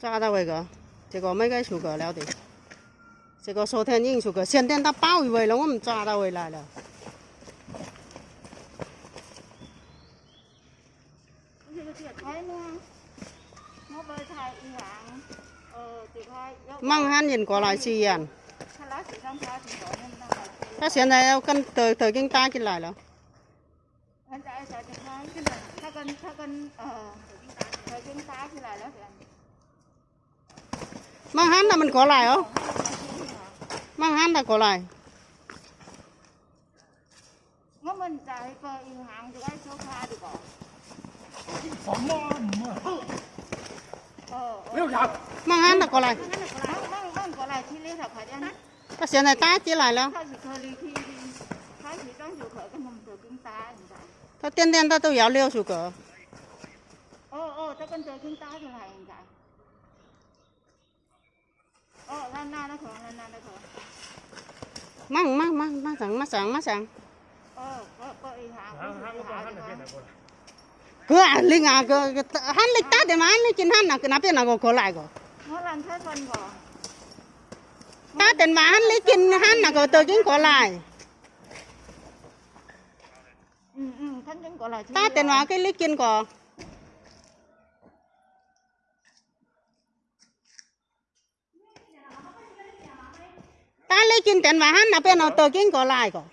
抓到那个，这个没该出个了的，这个昨天已经出个，现在他包围了，我们抓到回来了。mang hắn nhìn qua lại xì ăn ta hiện tại cần từ từ kinh ta进来了。他跟他跟呃，他跟搭起来了。 mang hắn là mình có lại không? Mang hắn là có lại. Ngó mình chạy bờ yêu hàng được ai số pha được bỏ mang hắn là có lại. Cái xe này ta chỉ lại luôn ta tiên tiên ta tôi giáo liêu sủ cỡ ô ô ta cần tới chúng ta thì lại măng măng măng măng sẵn măng sẵn măng sẵn. Cứ ăn linh à cứ ăn lịch tát để mà ăn chín ăn nào, cứ nắp nào có lại có tát để mà ăn lấy chín ăn nào có tờ chín có lại. Tát để mà cái lấy chín có tôi kinh tiền mà hắn nào bên nào tôi kinh có lại có.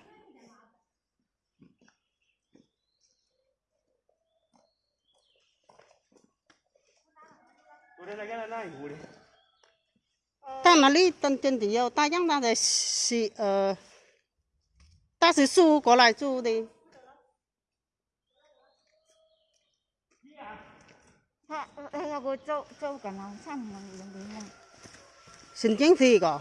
Ta mà đi tân chân thì yêu ta chẳng ta để xì ờ ta sẽ su có lại su đi. Xin chính phi có.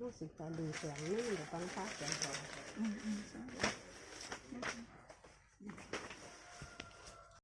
รู้สึกการดูเสียงนี่เดี๋ยวฟังภาพเสียงก่อน